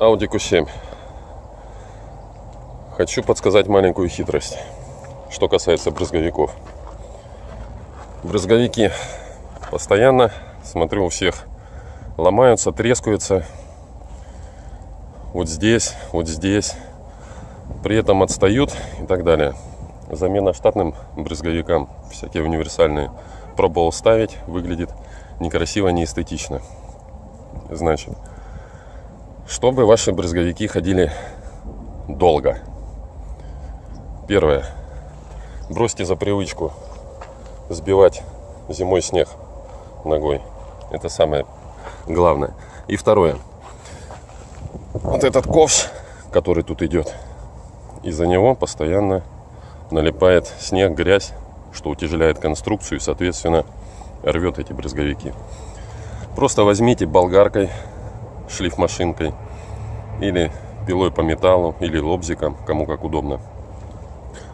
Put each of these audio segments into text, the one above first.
Audi Q7. Хочу подсказать маленькую хитрость, что касается брызговиков. Брызговики постоянно, смотрю, у всех ломаются, трескаются. Вот здесь, вот здесь. При этом отстают и так далее. Замена штатным брызговикам, всякие универсальные, пробовал ставить, выглядит некрасиво, неэстетично. Значит, чтобы ваши брызговики ходили долго. Первое. Бросьте за привычку сбивать зимой снег ногой. Это самое главное. И второе. Вот этот ковш, который тут идет, из-за него постоянно налипает снег, грязь, что утяжеляет конструкцию и, соответственно, рвет эти брызговики. Просто возьмите болгаркой, шлифмашинкой или пилой по металлу или лобзиком, кому как удобно.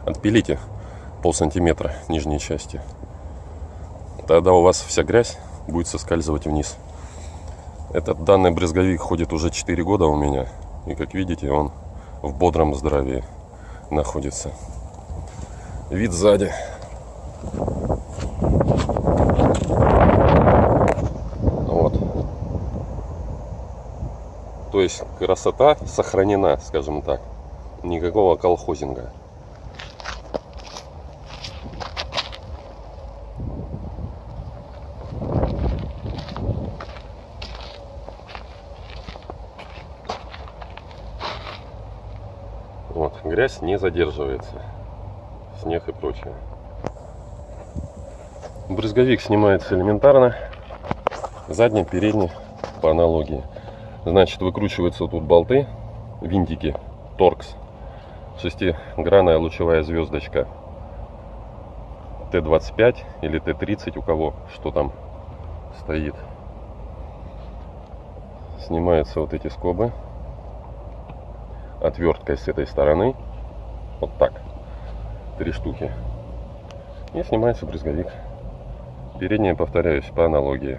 Отпилите пол сантиметра нижней части. Тогда у вас вся грязь будет соскальзывать вниз. Этот данный брызговик ходит уже 4 года у меня. И как видите, он в бодром здравии находится. Вид сзади. То есть красота сохранена, скажем так. Никакого колхозинга. Вот, грязь не задерживается. Снег и прочее. Брызговик снимается элементарно. Задний, передний по аналогии. Значит, выкручиваются тут болты, винтики, торкс, шестигранная лучевая звездочка Т-25 или Т-30, у кого что там стоит. Снимаются вот эти скобы отверткой с этой стороны. Вот так. Три штуки. И снимается брызговик. Передняя, повторяюсь, по аналогии.